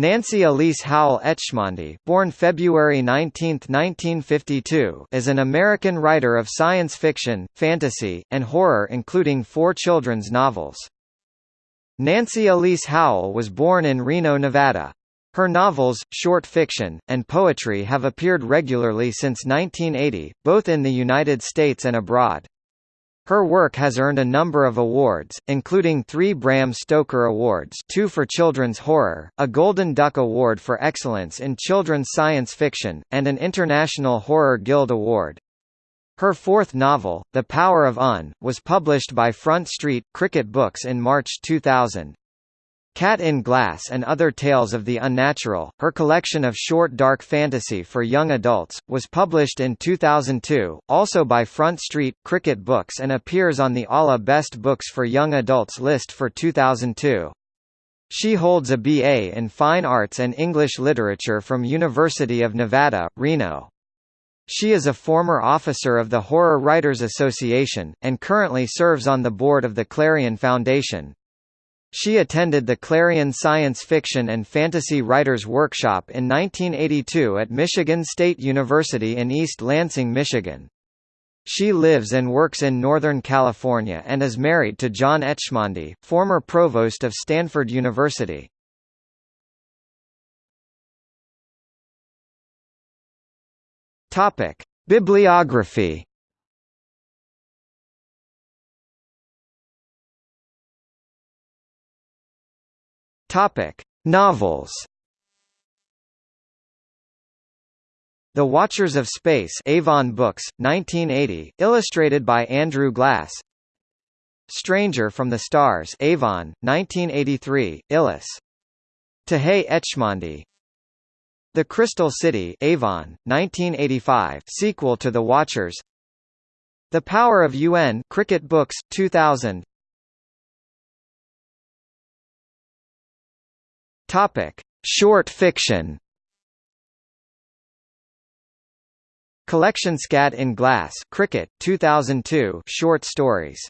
Nancy Elise Howell Etchemendy born February 19, 1952, is an American writer of science fiction, fantasy, and horror including four children's novels. Nancy Elise Howell was born in Reno, Nevada. Her novels, short fiction, and poetry have appeared regularly since 1980, both in the United States and abroad. Her work has earned a number of awards, including three Bram Stoker Awards two for children's horror, a Golden Duck Award for Excellence in Children's Science Fiction, and an International Horror Guild Award. Her fourth novel, The Power of Un, was published by Front Street, Cricket Books in March 2000. Cat in Glass and Other Tales of the Unnatural, her collection of short dark fantasy for young adults, was published in 2002, also by Front Street, Cricket Books and appears on the ALA Best Books for Young Adults list for 2002. She holds a BA in Fine Arts and English Literature from University of Nevada, Reno. She is a former officer of the Horror Writers Association, and currently serves on the board of the Clarion Foundation. She attended the Clarion Science Fiction and Fantasy Writers Workshop in 1982 at Michigan State University in East Lansing, Michigan. She lives and works in Northern California and is married to John Etchemendy, former provost of Stanford University. Bibliography Topic: Novels. The Watchers of Space Avon Books, 1980, illustrated by Andrew Glass. Stranger from the Stars Avon, 1983, Illis. Tahei Etchemendy. The Crystal City Avon, 1985, sequel to The Watchers. The Power of UN Cricket Books, 2000. Topic: Short fiction. Collection Cat in Glass, Cricket, 2002, short stories.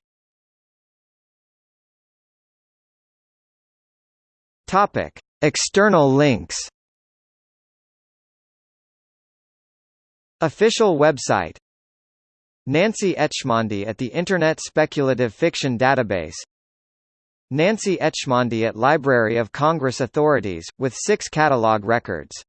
Topic: External links. Official website Nancy Etchemendy at the Internet Speculative Fiction Database Nancy Etchemendy at Library of Congress Authorities, with six catalog records